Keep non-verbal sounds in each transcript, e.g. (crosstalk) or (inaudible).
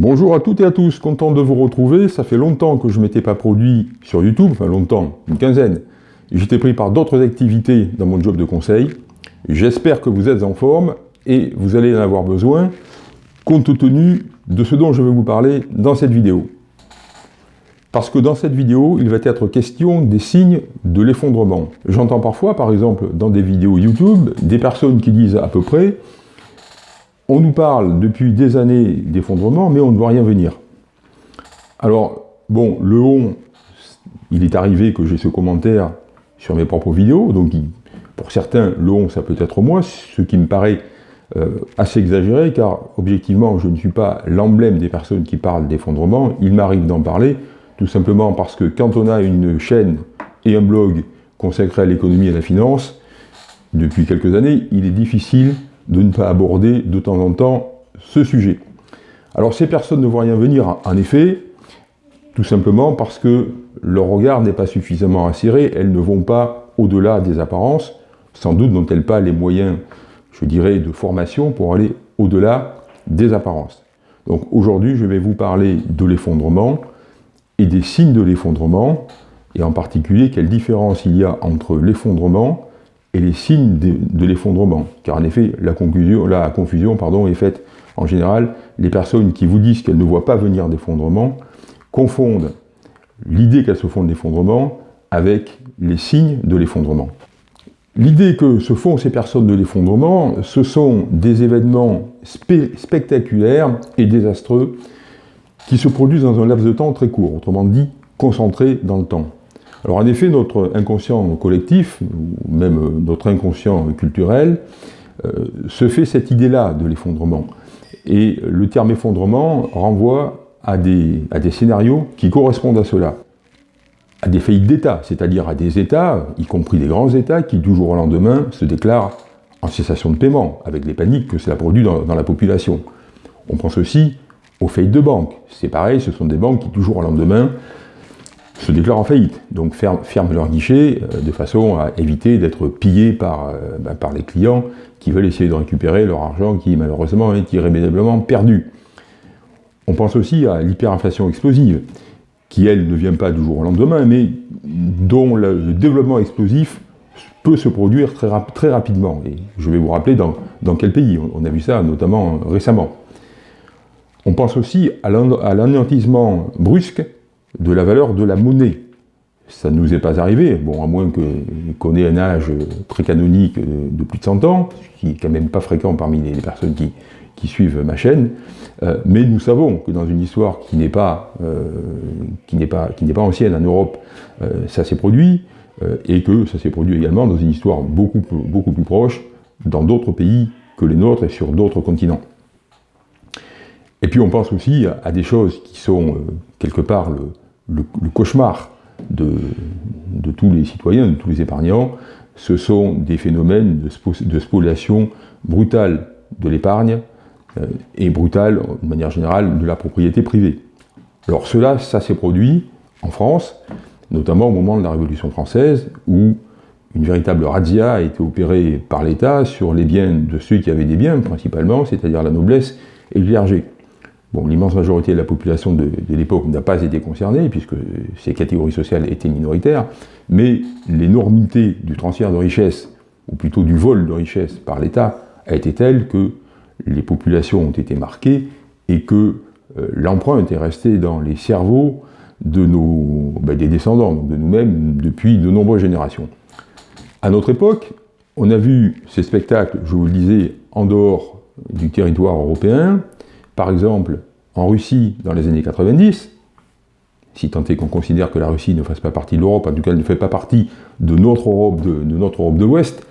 Bonjour à toutes et à tous, content de vous retrouver. Ça fait longtemps que je ne m'étais pas produit sur YouTube, enfin longtemps, une quinzaine. J'étais pris par d'autres activités dans mon job de conseil. J'espère que vous êtes en forme et vous allez en avoir besoin compte tenu de ce dont je vais vous parler dans cette vidéo. Parce que dans cette vidéo, il va être question des signes de l'effondrement. J'entends parfois, par exemple, dans des vidéos YouTube, des personnes qui disent à peu près on nous parle depuis des années d'effondrement, mais on ne voit rien venir. Alors, bon, le on, il est arrivé que j'ai ce commentaire sur mes propres vidéos, donc pour certains, le on, ça peut être moi, ce qui me paraît euh, assez exagéré, car objectivement, je ne suis pas l'emblème des personnes qui parlent d'effondrement, il m'arrive d'en parler, tout simplement parce que quand on a une chaîne et un blog consacré à l'économie et à la finance, depuis quelques années, il est difficile de ne pas aborder de temps en temps ce sujet. Alors ces personnes ne voient rien venir, en effet, tout simplement parce que leur regard n'est pas suffisamment acéré, elles ne vont pas au-delà des apparences, sans doute n'ont-elles pas les moyens, je dirais, de formation pour aller au-delà des apparences. Donc aujourd'hui, je vais vous parler de l'effondrement et des signes de l'effondrement, et en particulier quelle différence il y a entre l'effondrement et les signes de, l'effondrement. Car en effet, la, confusion est faite en général. Les personnes qui vous disent qu'elles ne voient pas venir d'effondrement confondent l'idée qu'elles se font de l'effondrement avec les signes de l'effondrement. L'idée que se font ces personnes de l'effondrement, ce sont des événements spectaculaires et désastreux qui se produisent dans un laps de temps très court, autrement dit, concentrés dans le temps. Alors en effet, notre inconscient collectif, ou même euh, notre inconscient culturel, euh, se fait cette idée-là de l'effondrement. Et le terme effondrement renvoie à des, scénarios qui correspondent à cela. À des faillites d'État, c'est-à-dire à des États, y compris des grands États, qui du jour au lendemain se déclarent en cessation de paiement, avec les paniques que cela produit dans, dans la population. On pense aussi aux faillites de banques. C'est pareil, ce sont des banques qui du jour au lendemain se déclarent en faillite, donc ferment, leur guichet euh, de façon à éviter d'être pillés par, euh, ben, par les clients qui veulent essayer de récupérer leur argent qui malheureusement est irrémédiablement perdu. On pense aussi à l'hyperinflation explosive, qui elle ne vient pas du jour au lendemain, mais dont le, développement explosif peut se produire très, très, rapidement. Et je vais vous rappeler dans, dans quel pays, on, a vu ça notamment récemment. On pense aussi à l'anéantissement brusque de la valeur de la monnaie. Ça ne nous est pas arrivé, bon, à moins qu'on ait un âge précanonique de plus de 100 ans, ce qui n'est quand même pas fréquent parmi les, personnes qui, suivent ma chaîne, euh, mais nous savons que dans une histoire qui n'est pas, euh, ancienne en Europe, euh, ça s'est produit, et que ça s'est produit également dans une histoire beaucoup, beaucoup plus proche, dans d'autres pays que les nôtres et sur d'autres continents. Et puis on pense aussi à des choses qui sont quelque part le, le, cauchemar de, tous les citoyens, de tous les épargnants, ce sont des phénomènes de, spoliation brutale de l'épargne euh, et brutale, de manière générale, de la propriété privée. Alors cela, ça s'est produit en France, notamment au moment de la Révolution française, où une véritable razzia a été opérée par l'État sur les biens de ceux qui avaient des biens, principalement, c'est-à-dire la noblesse et le clergé. Bon, l'immense majorité de la population de, l'époque n'a pas été concernée, puisque ces catégories sociales étaient minoritaires, mais l'énormité du transfert de richesse, ou plutôt du vol de richesse par l'État, a été telle que les populations ont été marquées et que euh, l'empreinte est restée dans les cerveaux ben, des descendants, de nous-mêmes, depuis de nombreuses générations. À notre époque, on a vu ces spectacles, je vous le disais, en dehors du territoire européen, par exemple, en Russie, dans les années 90, si tant est qu'on considère que la Russie ne fasse pas partie de l'Europe, en tout cas elle ne fait pas partie de notre Europe de, l'Ouest,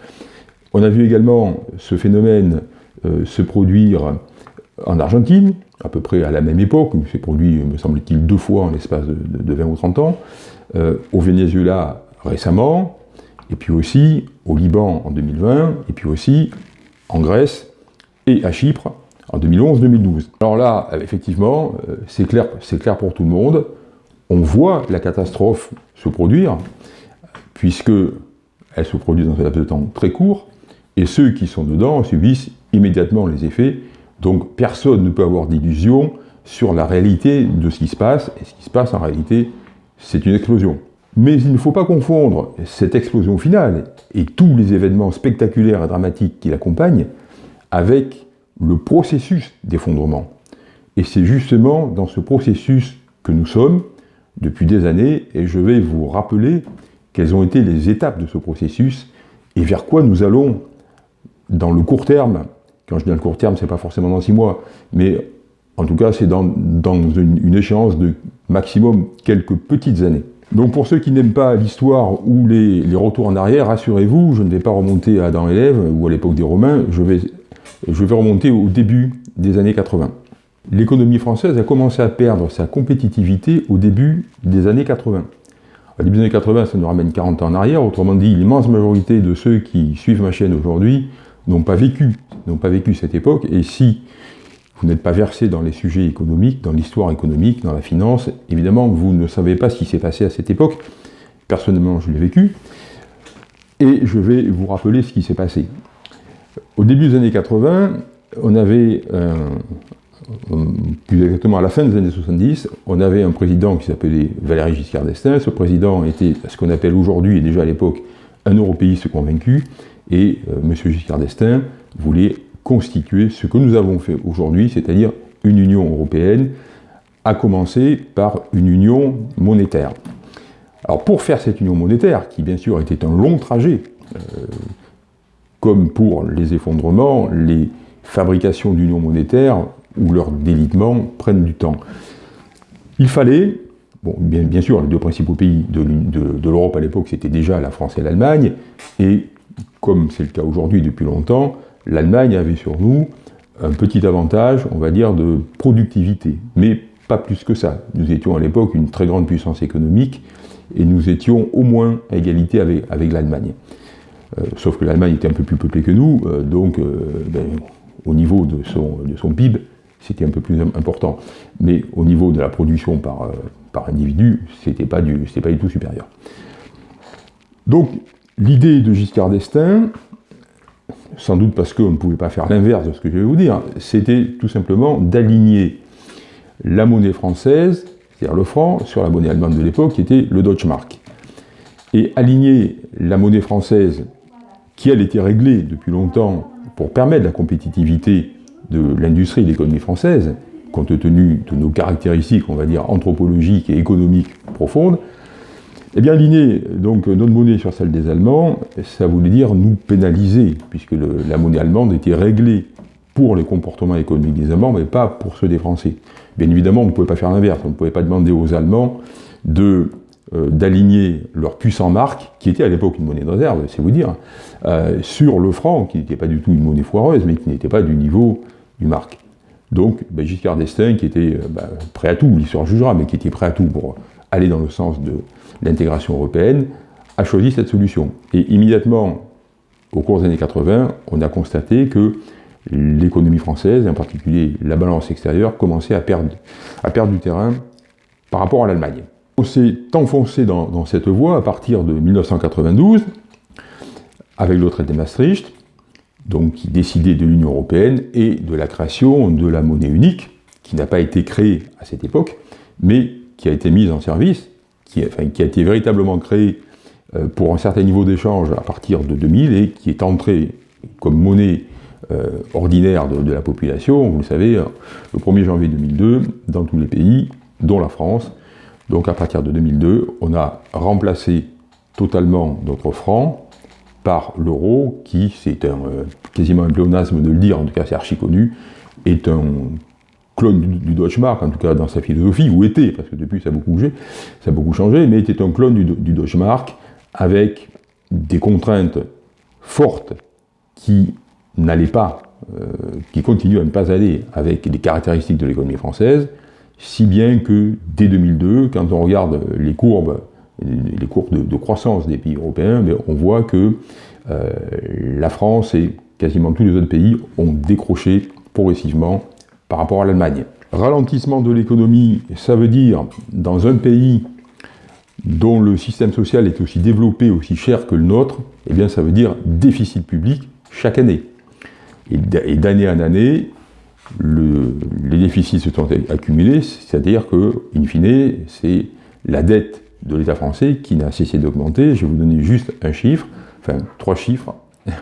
on a vu également ce phénomène euh, se produire en Argentine, à peu près à la même époque, il s'est produit, me semble-t-il, deux fois en l'espace de, 20 ou 30 ans, euh, au Venezuela récemment, et puis aussi au Liban en 2020, et puis aussi en Grèce et à Chypre en 2011-2012. Alors là, effectivement, euh, c'est clair, clair pour tout le monde, on voit la catastrophe se produire, puisque elle se produit dans un laps de temps très court, et ceux qui sont dedans subissent immédiatement les effets, donc personne ne peut avoir d'illusion, sur la réalité de ce qui se passe, et ce qui se passe en réalité, c'est une explosion. Mais il ne faut pas confondre cette explosion finale et tous les événements spectaculaires et dramatiques qui l'accompagnent avec le processus d'effondrement. Et c'est justement dans ce processus que nous sommes depuis des années, et je vais vous rappeler quelles ont été les étapes de ce processus et vers quoi nous allons dans le court terme. Quand je dis dans le court terme, ce n'est pas forcément dans six mois, mais en tout cas, c'est dans, une, échéance de maximum quelques petites années. Donc pour ceux qui n'aiment pas l'histoire ou les, retours en arrière, rassurez-vous, je ne vais pas remonter à Adam et Ève ou à l'époque des Romains, je vais, je vais remonter au début des années 80. L'économie française a commencé à perdre sa compétitivité au début des années 80. Au début des années 80, ça nous ramène 40 ans en arrière, autrement dit, l'immense majorité de ceux qui suivent ma chaîne aujourd'hui n'ont pas vécu, n'ont pas vécu cette époque, et si vous n'êtes pas versé dans les sujets économiques, dans l'histoire économique, dans la finance, évidemment, vous ne savez pas ce qui s'est passé à cette époque. Personnellement, je l'ai vécu. Et je vais vous rappeler ce qui s'est passé. Au début des années 80, on avait, euh, plus exactement à la fin des années 70, on avait un président qui s'appelait Valéry Giscard d'Estaing. Ce président était ce qu'on appelle aujourd'hui, et déjà à l'époque, un européiste convaincu. Et euh, M. Giscard d'Estaing voulait constituer ce que nous avons fait aujourd'hui, c'est-à-dire une Union européenne, à commencer par une union monétaire. Alors pour faire cette union monétaire, qui bien sûr était un long trajet, euh, comme pour les effondrements, les fabrications d'union monétaire ou leur délitement prennent du temps. Il fallait, bien, sûr, les deux principaux pays de, l'Europe à l'époque, c'était déjà la France et l'Allemagne, et comme c'est le cas aujourd'hui depuis longtemps, l'Allemagne avait sur nous un petit avantage, on va dire, de productivité, mais pas plus que ça. Nous étions à l'époque une très grande puissance économique, et nous étions au moins à égalité avec l'Allemagne. Euh, sauf que l'Allemagne était un peu plus peuplée que nous, euh, donc euh, ben, au niveau de son, de son PIB, c'était un peu plus important. Mais au niveau de la production par, par individu, c'était pas, du, pas du tout supérieur. Donc l'idée de Giscard d'Estaing, sans doute parce qu'on ne pouvait pas faire l'inverse de ce que je vais vous dire, c'était tout simplement d'aligner la monnaie française, c'est-à-dire le franc, sur la monnaie allemande de l'époque, qui était le Deutschmark. Et aligner la monnaie française, qui elle était réglée depuis longtemps pour permettre la compétitivité de l'industrie et de l'économie française, compte tenu de nos caractéristiques, on va dire, anthropologiques et économiques profondes, eh bien, aligner donc, notre monnaie sur celle des Allemands, ça voulait dire nous pénaliser, puisque la monnaie allemande était réglée pour les comportements économiques des Allemands, mais pas pour ceux des Français. Bien évidemment, on ne pouvait pas faire l'inverse, on ne pouvait pas demander aux Allemands de d'aligner leur puissant marque, qui était à l'époque une monnaie de réserve, c'est vous dire, euh, sur le franc, qui n'était pas du tout une monnaie foireuse, mais qui n'était pas du niveau du marque. Donc, ben, Giscard d'Estaing, qui était euh, ben, prêt à tout, l'histoire jugera, mais qui était prêt à tout pour aller dans le sens de l'intégration européenne, a choisi cette solution. Et immédiatement, au cours des années 80, on a constaté que l'économie française, en particulier la balance extérieure, commençait à perdre du terrain par rapport à l'Allemagne. On s'est enfoncé dans, cette voie à partir de 1992, avec le traité de Maastricht, donc qui décidait de l'Union européenne et de la création de la monnaie unique, qui n'a pas été créée à cette époque, mais qui a été mise en service qui, a été véritablement créé euh, pour un certain niveau d'échange à partir de 2000 et qui est entré comme monnaie euh, ordinaire de, la population, vous le savez, le 1er janvier 2002, dans tous les pays, dont la France. Donc à partir de 2002, on a remplacé totalement notre franc par l'euro, qui, c'est un, quasiment un pléonasme de le dire, en tout cas c'est archi connu, est un clone du, Deutschmark, en tout cas dans sa philosophie, ou était, parce que depuis ça a beaucoup bougé, ça a beaucoup changé, mais était un clone du, du Deutschmark avec des contraintes fortes qui n'allaient pas, euh, qui continuent à ne pas aller avec les caractéristiques de l'économie française, si bien que dès 2002, quand on regarde les courbes, les courbes de, croissance des pays européens, ben, on voit que euh, la France et quasiment tous les autres pays ont décroché progressivement par rapport à l'Allemagne. Ralentissement de l'économie, ça veut dire, dans un pays dont le système social est aussi développé, aussi cher que le nôtre, eh bien ça veut dire déficit public chaque année. Et d'année en année, les déficits se sont accumulés, c'est-à-dire que, in fine, c'est la dette de l'État français qui n'a cessé d'augmenter. Je vais vous donner juste un chiffre, enfin trois chiffres. (laughs)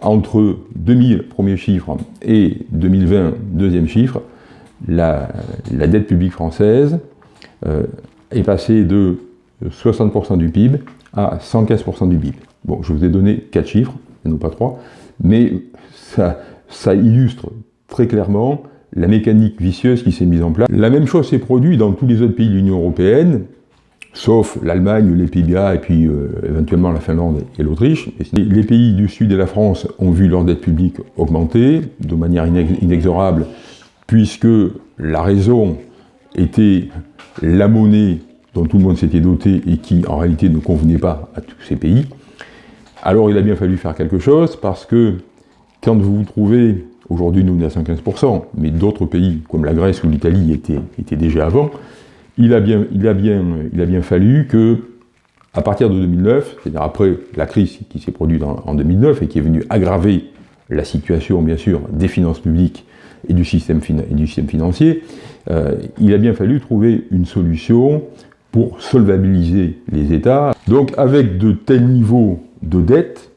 Entre 2000, premier chiffre, et 2020, deuxième chiffre, la, dette publique française euh, est passée de 60% du PIB à 115% du PIB. Bon, je vous ai donné quatre chiffres, et non pas trois, mais ça, ça illustre très clairement la mécanique vicieuse qui s'est mise en place. La même chose s'est produite dans tous les autres pays de l'Union Européenne, sauf l'Allemagne, les Pays-Bas et puis euh, éventuellement la Finlande et l'Autriche. Les pays du sud de la France ont vu leur dette publique augmenter de manière inexorable, puisque la raison était la monnaie dont tout le monde s'était doté et qui en réalité ne convenait pas à tous ces pays. Alors il a bien fallu faire quelque chose parce que quand vous vous trouvez, aujourd'hui nous on est à 115%, mais d'autres pays comme la Grèce ou l'Italie étaient, étaient, déjà avant, il a, bien, il, a bien, il a bien fallu que, à partir de 2009, c'est-à-dire après la crise qui s'est produite en, 2009 et qui est venue aggraver la situation, bien sûr, des finances publiques et du système, du système financier, euh, il a bien fallu trouver une solution pour solvabiliser les États. Donc avec de tels niveaux de dette,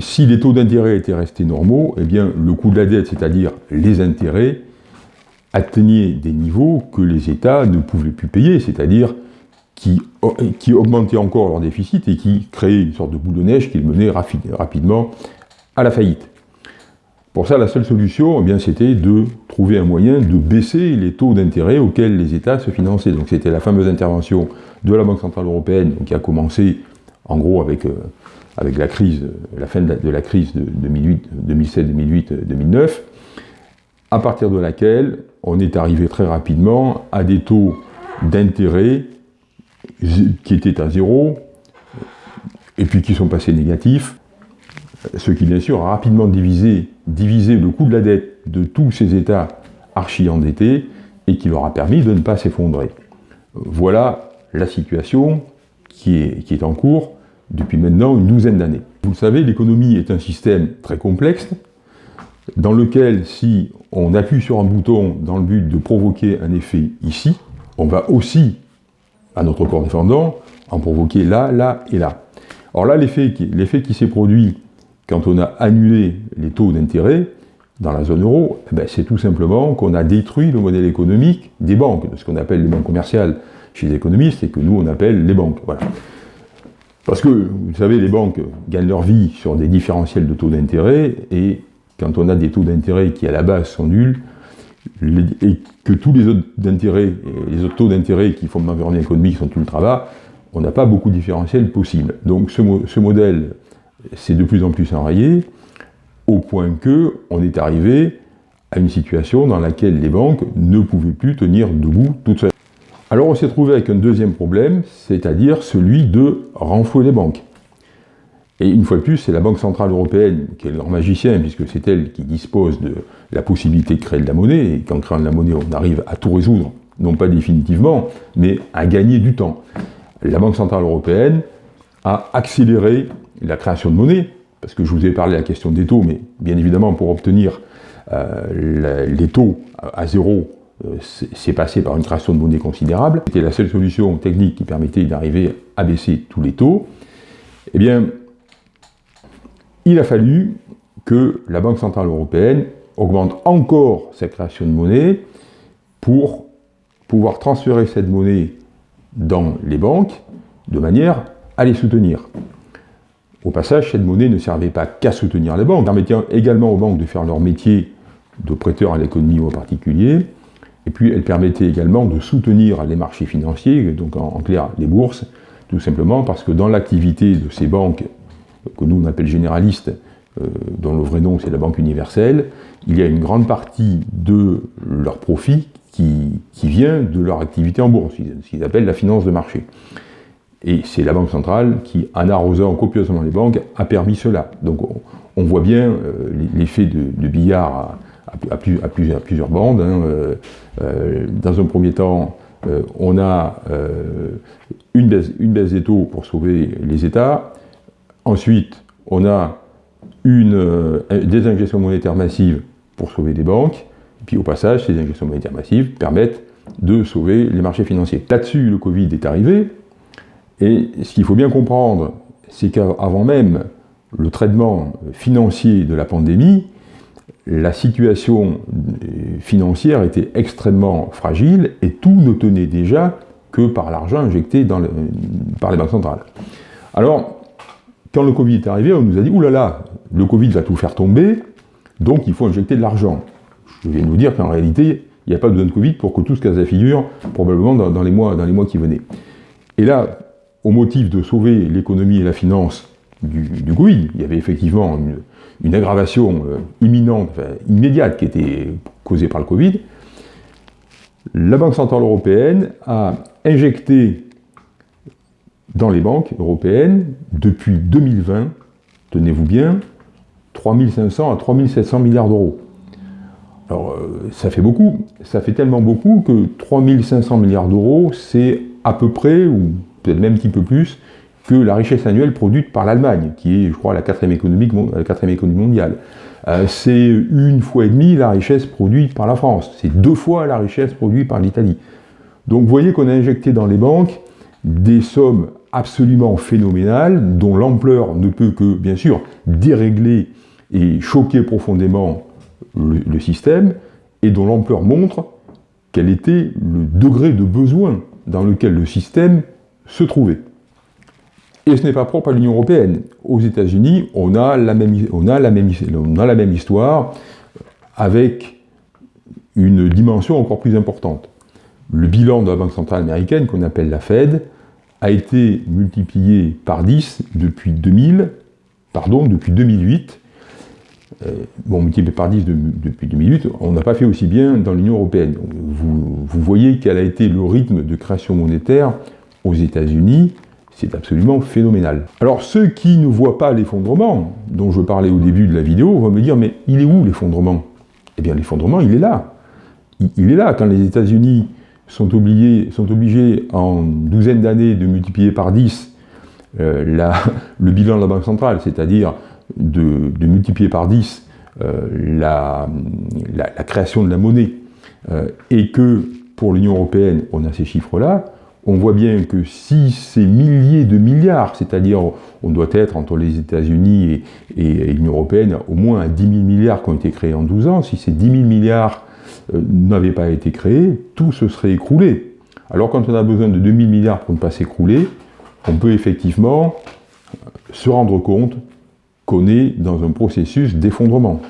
si les taux d'intérêt étaient restés normaux, eh bien, le coût de la dette, c'est-à-dire les intérêts, atteignait des niveaux que les États ne pouvaient plus payer, c'est-à-dire qui, qui, augmentaient encore leur déficit et qui créaient une sorte de boule de neige qui menait rapidement à la faillite. Pour ça, la seule solution, eh c'était de trouver un moyen de baisser les taux d'intérêt auxquels les États se finançaient. Donc c'était la fameuse intervention de la Banque Centrale Européenne, qui a commencé en gros avec euh, avec la crise, la fin de la, crise de 2007, 2008, 2009, à partir de laquelle on est arrivé très rapidement à des taux d'intérêt qui étaient à zéro, et puis qui sont passés négatifs, ce qui bien sûr a rapidement divisé, divisé le coût de la dette de tous ces États archi-endettés, et qui leur a permis de ne pas s'effondrer. Voilà la situation qui est, qui est en cours depuis maintenant une douzaine d'années. Vous le savez, l'économie est un système très complexe, dans lequel si on appuie sur un bouton dans le but de provoquer un effet ici, on va aussi, à notre corps défendant, en provoquer là, là et là. Alors là, l'effet qui, s'est produit quand on a annulé les taux d'intérêt dans la zone euro, eh ben, c'est tout simplement qu'on a détruit le modèle économique des banques, de ce qu'on appelle les banques commerciales chez les économistes, et que nous on appelle les banques. Voilà. Parce que, vous savez, les banques gagnent leur vie sur des différentiels de taux d'intérêt, et quand on a des taux d'intérêt qui à la base sont nuls, et que tous les autres d'intérêt, les autres taux d'intérêt qui font l'environnement économique sont ultra bas, on n'a pas beaucoup de différentiels possibles. Donc ce, ce modèle s'est de plus en plus enrayé, au point que on est arrivé à une situation dans laquelle les banques ne pouvaient plus tenir debout toutes seules. Alors on s'est trouvé avec un deuxième problème, c'est-à-dire celui de renflouer les banques. Et une fois de plus, c'est la Banque Centrale Européenne qui est leur magicien, puisque c'est elle qui dispose de la possibilité de créer de la monnaie, et qu'en créant de la monnaie, on arrive à tout résoudre, non pas définitivement, mais à gagner du temps. La Banque Centrale Européenne a accéléré la création de monnaie, parce que je vous ai parlé de la question des taux, mais bien évidemment, pour obtenir euh, les taux à zéro c'est passé par une création de monnaie considérable. C'était la seule solution technique qui permettait d'arriver à baisser tous les taux. Eh bien, il a fallu que la Banque Centrale Européenne augmente encore sa création de monnaie pour pouvoir transférer cette monnaie dans les banques de manière à les soutenir. Au passage, cette monnaie ne servait pas qu'à soutenir les banques, permettant également aux banques de faire leur métier de prêteur à l'économie ou particulier, et puis elle permettait également de soutenir les marchés financiers, donc en, clair les bourses, tout simplement parce que dans l'activité de ces banques, que nous on appelle généralistes, euh, dont le vrai nom c'est la Banque universelle, il y a une grande partie de leur profit qui, vient de leur activité en bourse, ce qu'ils appellent la finance de marché. Et c'est la Banque centrale qui, en arrosant copieusement les banques, a permis cela. Donc on, voit bien euh, l'effet de, billard à, plusieurs, bandes. Hein, euh, euh, dans un premier temps, euh, on a une baisse, des taux pour sauver les États. Ensuite, on a une désingestion monétaire massive pour sauver des banques. Et puis au passage, ces injections monétaires massives permettent de sauver les marchés financiers. Là-dessus, le Covid est arrivé. Et ce qu'il faut bien comprendre, c'est qu'avant même le traitement financier de la pandémie, la situation financière était extrêmement fragile et tout ne tenait déjà que par l'argent injecté par les banques centrales. Alors, quand le Covid est arrivé, on nous a dit « Ouh là là, le Covid va tout faire tomber, donc il faut injecter de l'argent ». Je viens de vous dire qu'en réalité, il n'y a pas besoin de Covid pour que tout se casse la figure, probablement dans, les mois, dans les mois qui venaient. Et là, au motif de sauver l'économie et la finance du, Covid, il y avait effectivement une, aggravation euh, imminente, immédiate, qui était causée par le Covid, la Banque Centrale Européenne a injecté dans les banques européennes, depuis 2020, tenez-vous bien, 3500 à 3700 milliards d'euros. Alors, euh, ça fait beaucoup. Ça fait tellement beaucoup que 3500 milliards d'euros, c'est à peu près, ou peut-être même un petit peu plus, que la richesse annuelle produite par l'Allemagne, qui est, je crois, la quatrième économie, mondiale. Euh, c'est une fois et demie la richesse produite par la France. C'est deux fois la richesse produite par l'Italie. Donc vous voyez qu'on a injecté dans les banques des sommes absolument phénoménales, dont l'ampleur ne peut que, bien sûr, dérégler et choquer profondément le, système, et dont l'ampleur montre quel était le degré de besoin dans lequel le système se trouvait. Et ce n'est pas propre à l'Union Européenne. Aux États-Unis, on, a la même, on, on a la même histoire avec une dimension encore plus importante. Le bilan de la Banque Centrale Américaine, qu'on appelle la Fed, a été multiplié par 10 depuis 2000, pardon, depuis 2008. Euh, bon, multiplié par 10 depuis 2008, on n'a pas fait aussi bien dans l'Union Européenne. Vous voyez quel a été le rythme de création monétaire aux États-Unis, c'est absolument phénoménal. Alors ceux qui ne voient pas l'effondrement, dont je parlais au début de la vidéo, vont me dire, mais il est où l'effondrement? Eh bien l'effondrement, il est là. il est là, quand les États-Unis sont obligés, en douzaine d'années de multiplier par 10 euh, (laughs) le bilan de la Banque centrale, c'est-à-dire de, multiplier par 10 euh, la, création de la monnaie, euh, et que pour l'Union européenne, on a ces chiffres-là, on voit bien que si ces milliers de milliards, c'est-à-dire on doit être entre les États-Unis et, l'Union européenne au moins à 10 000 milliards qui ont été créés en 12 ans, si ces 10 000 milliards euh, n'avait pas été créé, tout se serait écroulé. Alors quand on a besoin de 2000 milliards pour ne pas s'écrouler, on peut effectivement se rendre compte qu'on est dans un processus d'effondrement.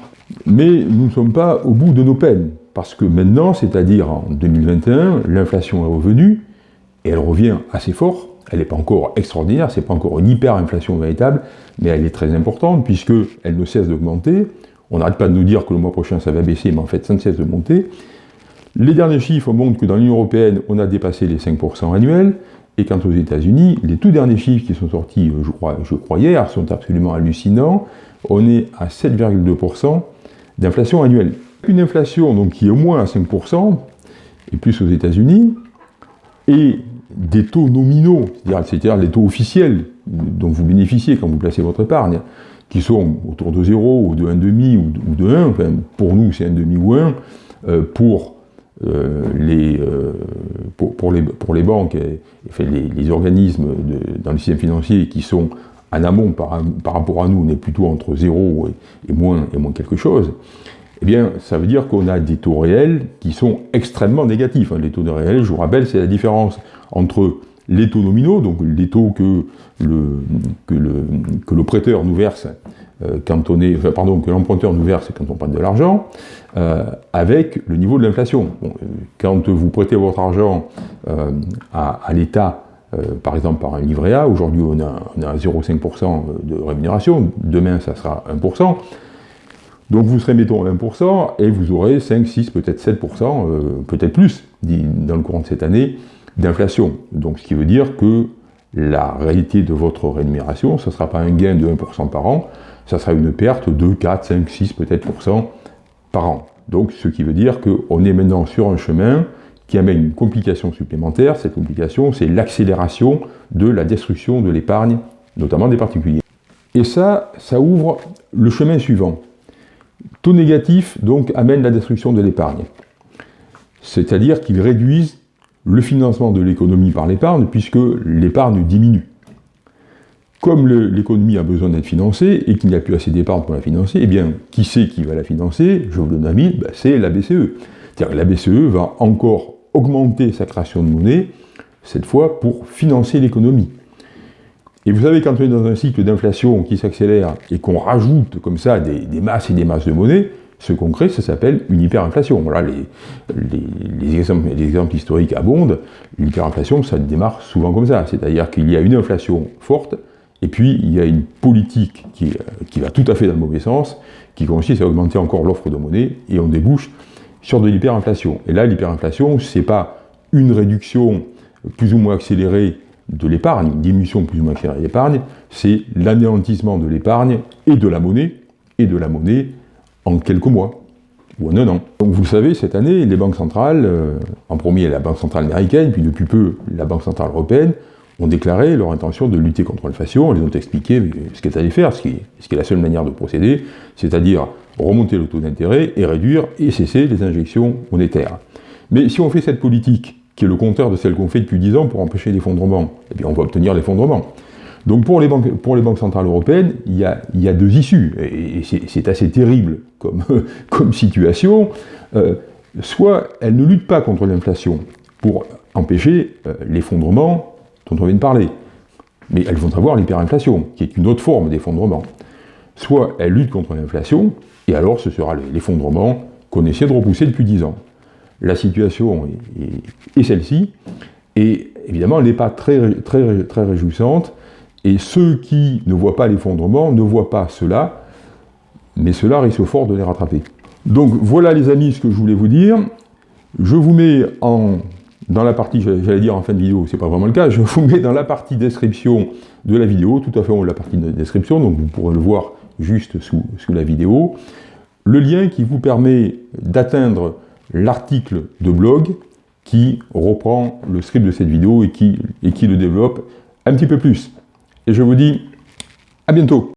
Mais nous ne sommes pas au bout de nos peines, parce que maintenant, c'est-à-dire en 2021, l'inflation est revenue, et elle revient assez fort, elle n'est pas encore extraordinaire, c'est pas encore une hyper-inflation véritable, mais elle est très importante, puisqu'elle ne cesse d'augmenter, on n'arrête pas de nous dire que le mois prochain ça va baisser, mais en fait ça ne cesse de monter. Les derniers chiffres montrent que dans l'Union Européenne, on a dépassé les 5% annuels, et quant aux États-Unis, les tout derniers chiffres qui sont sortis, je crois, hier, sont absolument hallucinants. On est à 7,2% d'inflation annuelle. Une inflation donc, qui est au moins à 5%, et plus aux États-Unis, et des taux nominaux, c'est-à-dire les taux officiels dont vous bénéficiez quand vous placez votre épargne, qui sont autour de 0 ou de 1,5 ou de 1, enfin, pour nous c'est 1,5 ou 1, euh, pour, euh, les, euh, pour, les, pour les banques et, les, organismes dans le système financier qui sont en amont par, rapport à nous, on est plutôt entre 0 et, moins, et moins quelque chose, eh bien, ça veut dire qu'on a des taux réels qui sont extrêmement négatifs. Hein. Les taux réels, je vous rappelle, c'est la différence entre les taux nominaux, donc les taux que le, prêteur nous verse euh, quand on est, pardon, que l'emprunteur nous verse quand on prête de l'argent, euh, avec le niveau de l'inflation. Euh, quand vous prêtez votre argent à, l'État, par exemple par un livret A, aujourd'hui on a 0,5% de rémunération, demain ça sera 1%, donc vous serez, mettons, 1%, et vous aurez 5, 6, peut-être 7%, peut-être plus, dans le courant de cette année, d'inflation. Donc ce qui veut dire que la réalité de votre rémunération, ce ne sera pas un gain de 1% par an, ça sera une perte de 4, 5, 6 peut-être par an. Donc ce qui veut dire qu'on est maintenant sur un chemin qui amène une complication supplémentaire. Cette complication, c'est l'accélération de la destruction de l'épargne, notamment des particuliers. Et ça, ça ouvre le chemin suivant. Taux négatifs donc amènent la destruction de l'épargne. C'est-à-dire qu'ils réduisent le financement de l'économie par l'épargne, puisque l'épargne diminue. Comme l'économie a besoin d'être financée et qu'il n'y a plus assez d'épargne pour la financer, eh bien, qui c'est qui va la financer? Je vous le donne un mille, ben, c'est la BCE. C'est-à-dire la BCE va encore augmenter sa création de monnaie, cette fois pour financer l'économie. Et vous savez, quand on est dans un cycle d'inflation qui s'accélère et qu'on rajoute comme ça des, masses et des masses de monnaie, ce qu'on crée, ça s'appelle une hyperinflation. Les, les, exemples, les, exemples, historiques abondent. L'hyperinflation, ça démarre souvent comme ça. C'est-à-dire qu'il y a une inflation forte, et puis il y a une politique qui, qui, va tout à fait dans le mauvais sens, qui consiste à augmenter encore l'offre de monnaie, et on débouche sur de l'hyperinflation. Et là, l'hyperinflation, c'est pas une réduction plus ou moins accélérée de l'épargne, une diminution plus ou moins accélérée de l'épargne, c'est l'anéantissement de l'épargne et de la monnaie, et de la monnaie en quelques mois, ou en un an. Donc vous le savez, cette année, les banques centrales, euh, en premier la Banque centrale américaine, puis depuis peu la Banque centrale européenne, ont déclaré leur intention de lutter contre l'inflation, elles ont expliqué ce qu'elles allaient faire, ce qui est la seule manière de procéder, c'est-à-dire remonter le taux d'intérêt et réduire et cesser les injections monétaires. Mais si on fait cette politique qui est le contraire de celle qu'on fait depuis 10 ans pour empêcher l'effondrement. Et bien on va obtenir l'effondrement. Donc pour les, banques, centrales européennes, il y a, deux issues, et c'est assez terrible comme, (laughs) comme situation. Euh, soit elles ne luttent pas contre l'inflation pour empêcher euh, l'effondrement dont on vient de parler, mais elles vont avoir l'hyperinflation, qui est une autre forme d'effondrement. Soit elles luttent contre l'inflation, et alors ce sera l'effondrement qu'on essaie de repousser depuis 10 ans la situation est, celle-ci, et évidemment, elle n'est pas très, très, très réjouissante, et ceux qui ne voient pas l'effondrement ne voient pas cela, mais cela risque fort de les rattraper. Donc voilà les amis ce que je voulais vous dire. Je vous mets en, dans la partie, j'allais dire en fin de vidéo, c'est pas vraiment le cas, je vous mets dans la partie description de la vidéo, tout à fait en la partie de description, donc vous pourrez le voir juste sous, sous la vidéo, le lien qui vous permet d'atteindre l'article de blog qui reprend le script de cette vidéo et qui, et qui le développe un petit peu plus. Et je vous dis à bientôt